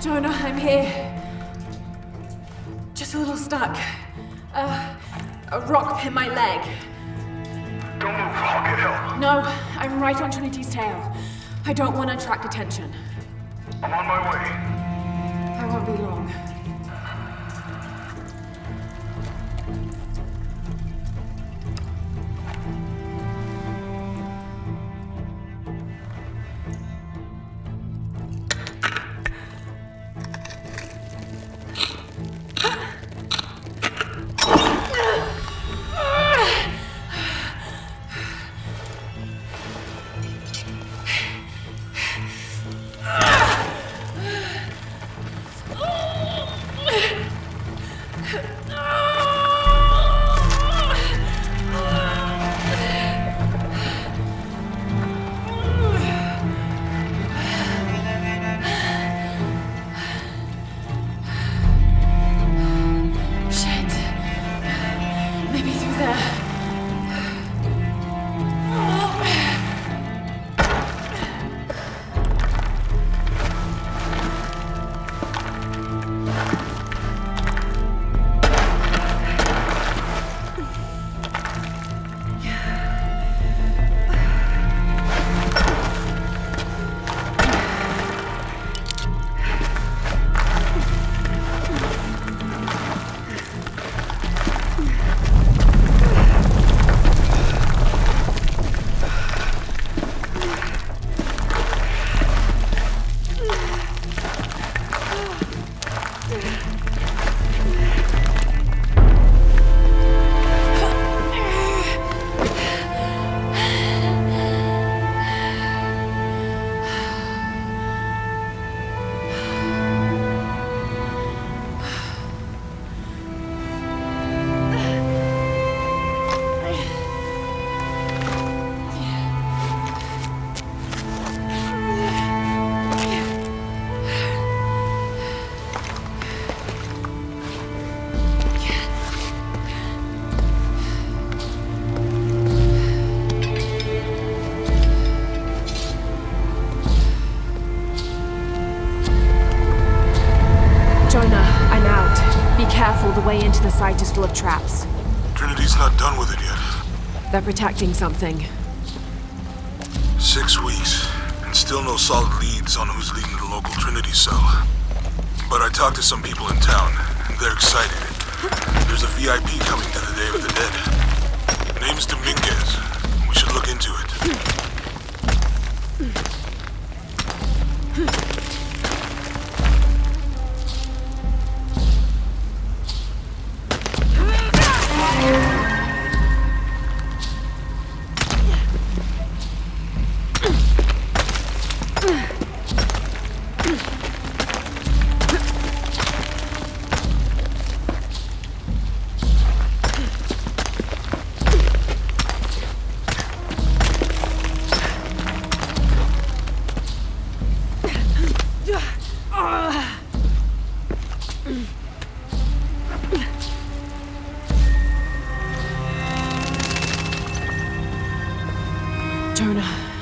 Jonah, I'm here. Just a little stuck. Uh, a rock hit my leg. Don't move, I'll get help. No, I'm right on Trinity's tail. I don't want to attract attention. I'm on my way. I won't be long. Maybe. The way into the site is full of traps. Trinity's not done with it yet. They're protecting something. Six weeks, and still no solid leads on who's leading the local Trinity cell. But I talked to some people in town, and they're excited. There's a VIP coming to the Day of the Dead. Name's Dominguez. We should look into it.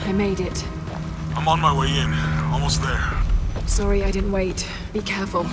I made it. I'm on my way in. Almost there. Sorry I didn't wait. Be careful.